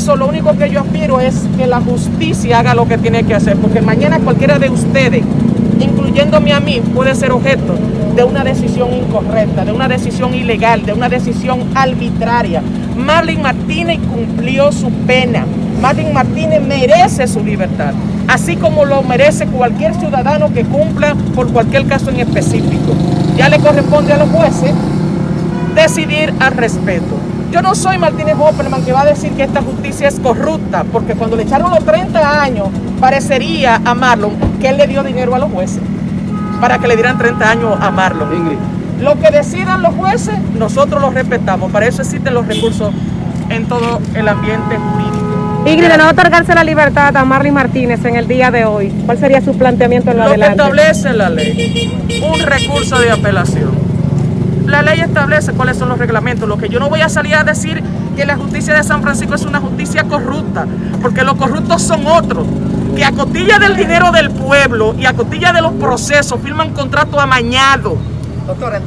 eso lo único que yo aspiro es que la justicia haga lo que tiene que hacer, porque mañana cualquiera de ustedes, incluyéndome a mí, puede ser objeto de una decisión incorrecta, de una decisión ilegal, de una decisión arbitraria. Marlene Martínez cumplió su pena. Marlene Martínez merece su libertad, así como lo merece cualquier ciudadano que cumpla por cualquier caso en específico. Ya le corresponde a los jueces decidir al respeto. Yo no soy Martínez Hopperman que va a decir que esta justicia es corrupta, porque cuando le echaron los 30 años, parecería a Marlon que él le dio dinero a los jueces para que le dieran 30 años a Marlon. Ingrid. Lo que decidan los jueces, nosotros los respetamos. Para eso existen los recursos en todo el ambiente jurídico. Ingrid, de no otorgarse la libertad a Marley Martínez en el día de hoy, ¿cuál sería su planteamiento en lo, Lo que adelante? establece la ley, un recurso de apelación. La ley establece cuáles son los reglamentos. Lo que yo no voy a salir a decir que la justicia de San Francisco es una justicia corrupta, porque los corruptos son otros, que a costilla del dinero del pueblo y a costilla de los procesos firman contratos amañados. Doctora, en